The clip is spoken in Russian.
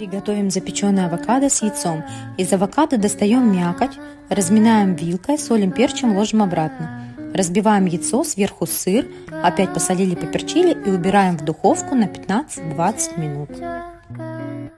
Приготовим запеченное авокадо с яйцом. Из авокадо достаем мякоть, разминаем вилкой, солим, перчим, ложим обратно. Разбиваем яйцо, сверху сыр, опять посолили, поперчили и убираем в духовку на 15-20 минут.